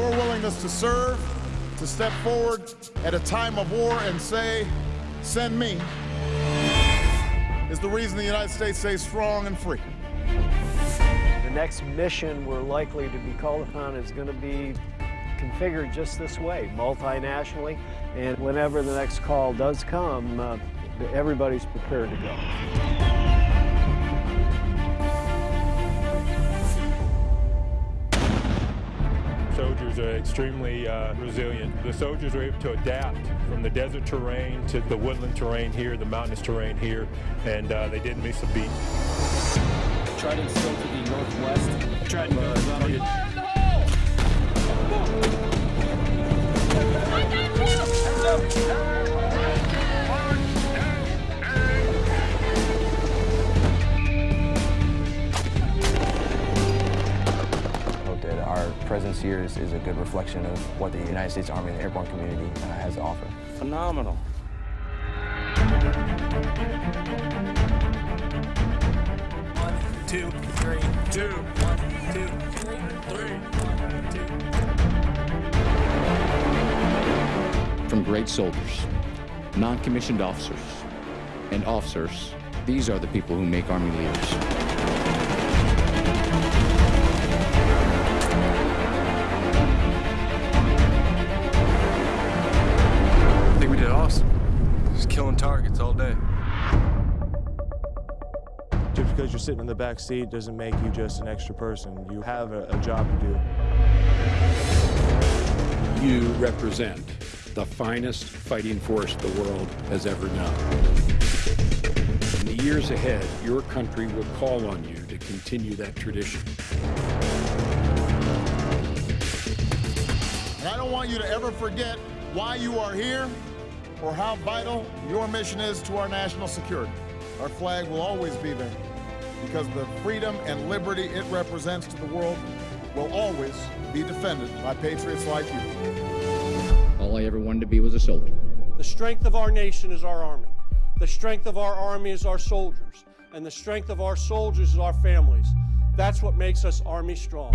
willingness to serve, to step forward at a time of war and say, send me, is the reason the United States stays strong and free. The next mission we're likely to be called upon is going to be configured just this way, multinationally, and whenever the next call does come, uh, everybody's prepared to go. Soldiers are extremely uh, resilient. The soldiers are able to adapt from the desert terrain to the woodland terrain here, the mountainous terrain here, and uh, they didn't miss a beat. Trident still to the northwest. Trident goes up. Presence here is, is a good reflection of what the United States Army and the airborne community uh, has to offer. Phenomenal. One, two, three, two, one, two, three, three, one, two. from great soldiers, non-commissioned officers, and officers. These are the people who make Army leaders. Killing targets all day. Just because you're sitting in the back seat doesn't make you just an extra person. You have a, a job to do. You represent the finest fighting force the world has ever known. In the years ahead, your country will call on you to continue that tradition. And I don't want you to ever forget why you are here or how vital your mission is to our national security. Our flag will always be there because the freedom and liberty it represents to the world will always be defended by patriots like you. All I ever wanted to be was a soldier. The strength of our nation is our army. The strength of our army is our soldiers. And the strength of our soldiers is our families. That's what makes us Army strong.